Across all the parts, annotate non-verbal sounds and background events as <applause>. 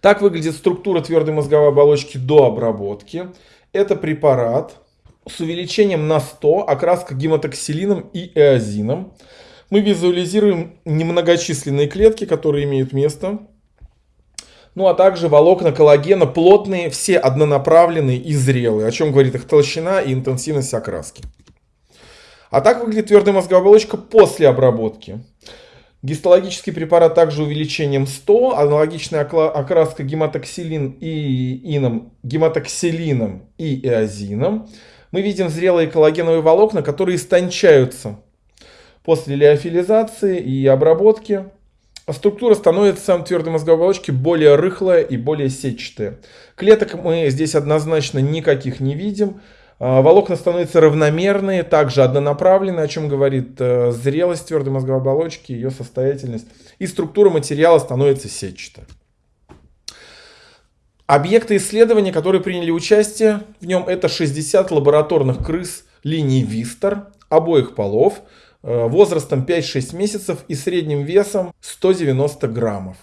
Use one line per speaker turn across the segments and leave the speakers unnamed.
Так выглядит структура твердой мозговой оболочки до обработки. Это препарат с увеличением на 100, окраска гематоксилином и эозином. Мы визуализируем немногочисленные клетки, которые имеют место. Ну а также волокна коллагена плотные, все однонаправленные и зрелые, о чем говорит их толщина и интенсивность окраски. А так выглядит твердая мозговая оболочка после обработки. Гистологический препарат также увеличением 100, аналогичная окраска гематоксилин и ином, гематоксилином и эозином. Мы видим зрелые коллагеновые волокна, которые истончаются после лиофилизации и обработки. А структура становится твердой мозговой оболочки более рыхлая и более сетчатая. Клеток мы здесь однозначно никаких не видим. А, волокна становятся равномерные, также однонаправленные, о чем говорит э, зрелость твердой мозговой оболочки, ее состоятельность. И структура материала становится сетчатой. Объекты исследования, которые приняли участие в нем, это 60 лабораторных крыс линии Вистер обоих полов, э, возрастом 5-6 месяцев и средним весом 190 граммов.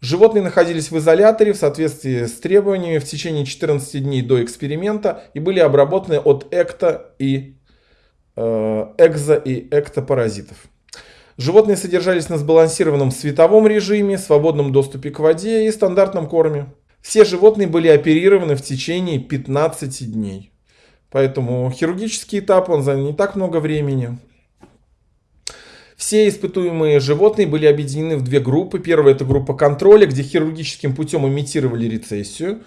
Животные находились в изоляторе в соответствии с требованиями в течение 14 дней до эксперимента и были обработаны от экто и э, экзо и эктопаразитов. Животные содержались на сбалансированном световом режиме, свободном доступе к воде и стандартном корме. Все животные были оперированы в течение 15 дней. Поэтому хирургический этап он занял не так много времени. Все испытуемые животные были объединены в две группы. Первая это группа контроля, где хирургическим путем имитировали рецессию.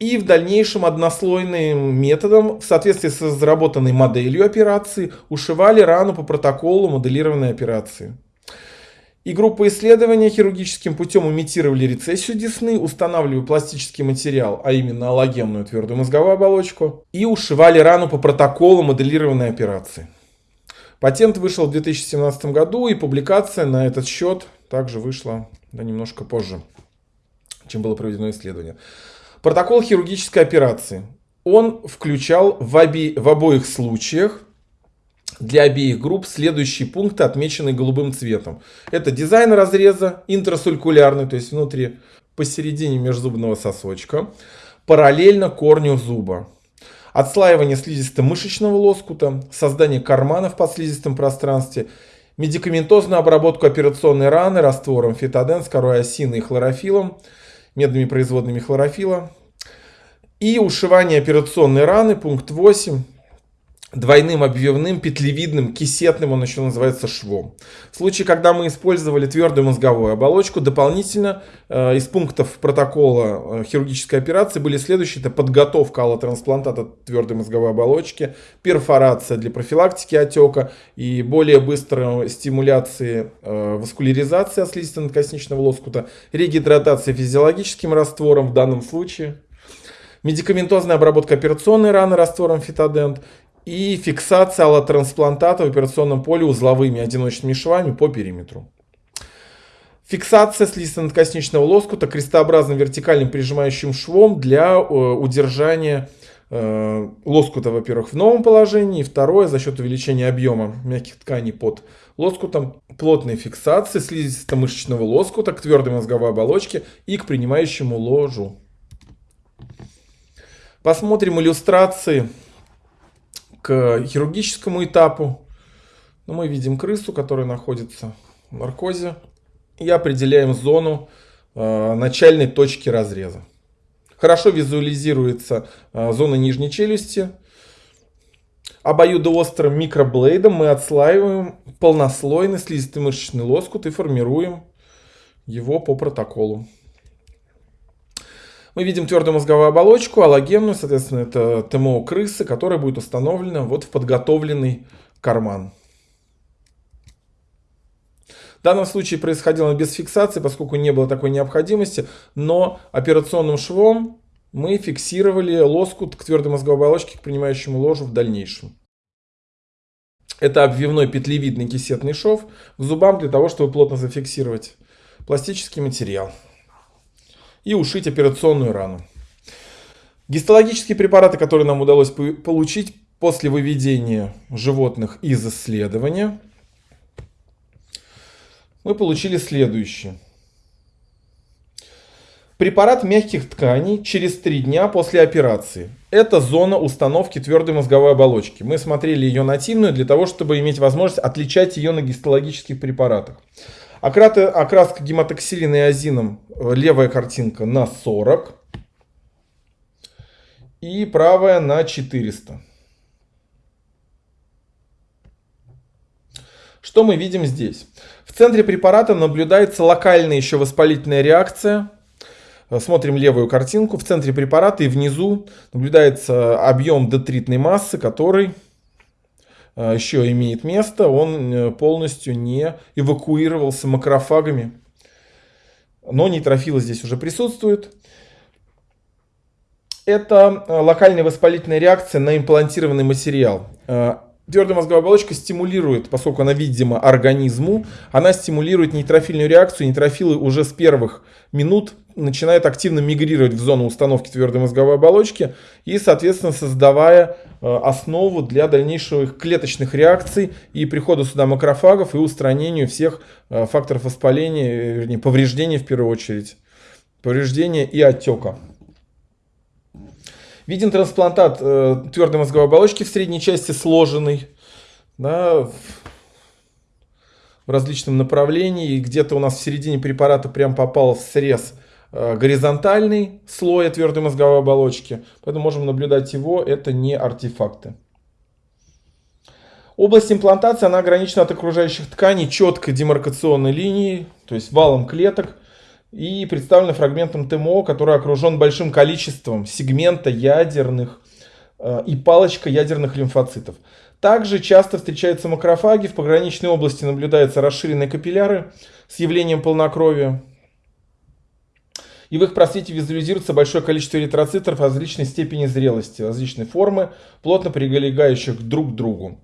И в дальнейшем однослойным методом, в соответствии с разработанной моделью операции, ушивали рану по протоколу моделированной операции. И группа исследования хирургическим путем имитировали рецессию десны, устанавливая пластический материал, а именно аллогенную твердую мозговую оболочку, и ушивали рану по протоколу моделированной операции. Патент вышел в 2017 году, и публикация на этот счет также вышла да, немножко позже, чем было проведено исследование. Протокол хирургической операции. Он включал в, оби, в обоих случаях для обеих групп следующие пункты, отмеченные голубым цветом. Это дизайн разреза интрасулькулярный, то есть внутри, посередине межзубного сосочка, параллельно корню зуба отслаивание слизисто-мышечного лоскута, создание кармана в подслизистом пространстве, медикаментозную обработку операционной раны раствором фитоден с корой осины и хлорофилом, медными производными хлорофила, и ушивание операционной раны, пункт 8, двойным обвивным, петлевидным, кисетным, он еще называется швом. В случае, когда мы использовали твердую мозговую оболочку, дополнительно э, из пунктов протокола э, хирургической операции были следующие. Это подготовка аллотрансплантата твердой мозговой оболочки, перфорация для профилактики отека и более быстрой стимуляции э, васкуляризации слизисто-надкосничного лоскута, регидратация физиологическим раствором в данном случае медикаментозная обработка операционной раны раствором фитодент и фиксация аллотрансплантата в операционном поле узловыми одиночными швами по периметру. Фиксация слизисто-надкосничного лоскута крестообразным вертикальным прижимающим швом для э, удержания э, лоскута, во-первых, в новом положении, второе, за счет увеличения объема мягких тканей под лоскутом, плотной фиксации слизисто-мышечного лоскута к твердой мозговой оболочке и к принимающему ложу. Посмотрим иллюстрации к хирургическому этапу. Ну, мы видим крысу, которая находится в наркозе. И определяем зону э, начальной точки разреза. Хорошо визуализируется э, зона нижней челюсти. Обоюдоострым микроблейдом мы отслаиваем полнослойный слизистый мышечный лоскут и формируем его по протоколу. Мы видим твердую мозговую оболочку, аллогенную, соответственно, это ТМО крысы, которая будет установлена вот в подготовленный карман. В данном случае происходило без фиксации, поскольку не было такой необходимости, но операционным швом мы фиксировали лоскут к твердой мозговой оболочке, к принимающему ложу в дальнейшем. Это обвивной петлевидный кисетный шов к зубам для того, чтобы плотно зафиксировать пластический материал и ушить операционную рану. Гистологические препараты, которые нам удалось получить после выведения животных из исследования, мы получили следующее. Препарат мягких тканей через 3 дня после операции. Это зона установки твердой мозговой оболочки. Мы смотрели ее нативную для того, чтобы иметь возможность отличать ее на гистологических препаратах. Окраска гематоксилин и азином, левая картинка на 40 и правая на 400. Что мы видим здесь? В центре препарата наблюдается локальная еще воспалительная реакция. Смотрим левую картинку. В центре препарата и внизу наблюдается объем детритной массы, который э, еще имеет место. Он э, полностью не эвакуировался макрофагами. Но нейтрофилы здесь уже присутствуют. Это э, локальная воспалительная реакция на имплантированный материал. Твердая мозговая оболочка стимулирует, поскольку она видима организму, она стимулирует нейтрофильную реакцию. Нейтрофилы уже с первых минут начинают активно мигрировать в зону установки твердой мозговой оболочки и, соответственно, создавая э, основу для дальнейших клеточных реакций и прихода сюда макрофагов и устранению всех э, факторов воспаления, вернее, повреждения в первую очередь, повреждения и отека. Виден трансплантат э, твердой мозговой оболочки в средней части сложенный, да, в различном направлении. Где-то у нас в середине препарата прям попал в срез э, горизонтальный слой твердой мозговой оболочки. Поэтому можем наблюдать его, это не артефакты. Область имплантации, она ограничена от окружающих тканей четкой демаркационной линией, то есть валом клеток и представлена фрагментом ТМО, который окружен большим количеством сегмента ядерных э, и палочка ядерных лимфоцитов. Также часто встречаются макрофаги, в пограничной области наблюдаются расширенные капилляры с явлением полнокровия. И в их просвете визуализируется большое количество эритроцитов различной степени зрелости, различной формы, плотно прилегающих друг к другу.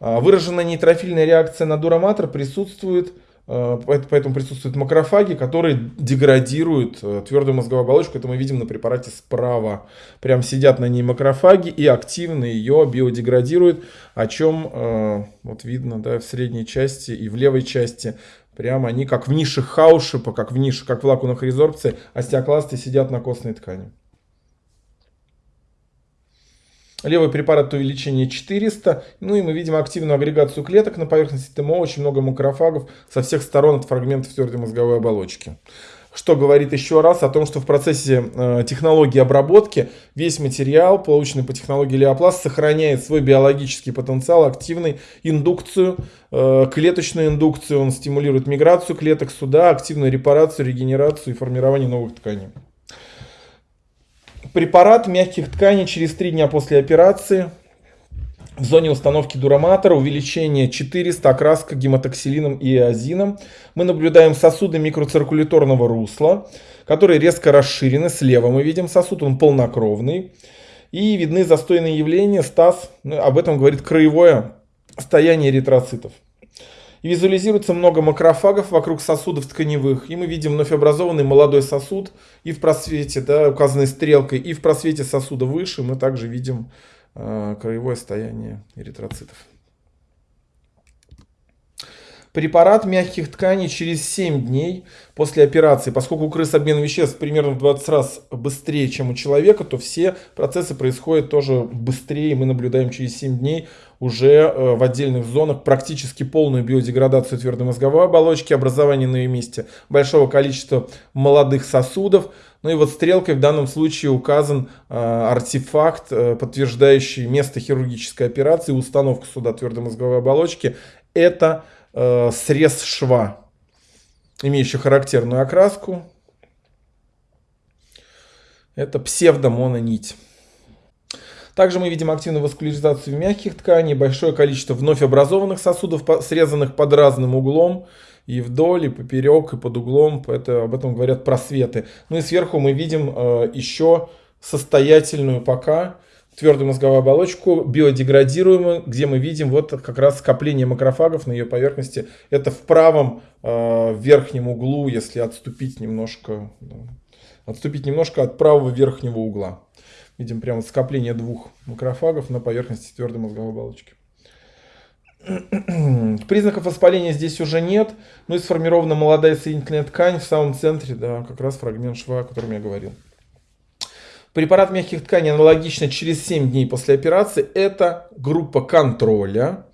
А, выраженная нейтрофильная реакция на дураматор присутствует поэтому присутствуют макрофаги, которые деградируют э, твердую мозговую оболочку. Это мы видим на препарате справа. Прям сидят на ней макрофаги и активно ее биодеградируют. О чем э, вот видно да, в средней части и в левой части. Прямо они как в нише хаушипа, как в нише, как в лакунах резорбции, остеокласты сидят на костной ткани. Левый препарат увеличение 400. Ну и мы видим активную агрегацию клеток на поверхности ТМО. Очень много макрофагов со всех сторон от фрагментов твердой мозговой оболочки. Что говорит еще раз о том, что в процессе э, технологии обработки весь материал, полученный по технологии Леопласт, сохраняет свой биологический потенциал, активный индукцию, э, клеточную индукцию. Он стимулирует миграцию клеток сюда, активную репарацию, регенерацию и формирование новых тканей. Препарат мягких тканей через 3 дня после операции. В зоне установки дураматора увеличение 400, окраска гематоксилином и иозином. Мы наблюдаем сосуды микроциркуляторного русла, которые резко расширены. Слева мы видим сосуд, он полнокровный. И видны застойные явления, стаз. Ну, об этом говорит краевое состояние эритроцитов. И визуализируется много макрофагов вокруг сосудов тканевых. И мы видим вновь образованный молодой сосуд. И в просвете, да, указанной стрелкой, и в просвете сосуда выше мы также видим э, краевое состояние эритроцитов. Препарат мягких тканей через 7 дней после операции. Поскольку у крыс обмен веществ примерно в 20 раз быстрее, чем у человека, то все процессы происходят тоже быстрее. Мы наблюдаем через 7 дней уже э, в отдельных зонах практически полную биодеградацию твердой мозговой оболочки, образование на ее месте большого количества молодых сосудов. Ну и вот стрелкой в данном случае указан э, артефакт, э, подтверждающий место хирургической операции, установку сюда твердой мозговой оболочки. Это э, срез шва, имеющий характерную окраску. Это псевдомононить. Также мы видим активную васкуляризацию мягких тканей, большое количество вновь образованных сосудов, срезанных под разным углом, и вдоль, и поперек, и под углом. Это, об этом говорят просветы. Ну и сверху мы видим э, еще состоятельную пока твердую мозговую оболочку, биодеградируемую, где мы видим вот как раз скопление макрофагов на ее поверхности. Это в правом э, верхнем углу, если отступить немножко, да, отступить немножко от правого верхнего угла. Видим прямо скопление двух макрофагов на поверхности твердой мозговой оболочки. <clears throat> Признаков воспаления здесь уже нет, но и сформирована молодая соединительная ткань в самом центре, да, как раз фрагмент шва, о котором я говорил. Препарат мягких тканей аналогично через 7 дней после операции. Это группа контроля.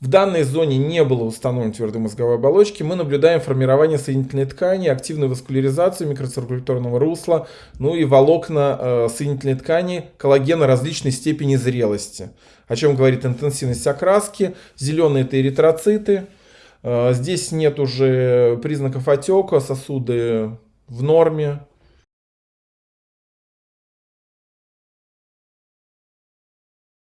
В данной зоне не было установлено твердой мозговой оболочки. Мы наблюдаем формирование соединительной ткани, активную васкуляризацию микроциркуляторного русла, ну и волокна э, соединительной ткани коллагена различной степени зрелости. О чем говорит интенсивность окраски. Зеленые это эритроциты. Э, здесь нет уже признаков отека, сосуды в норме.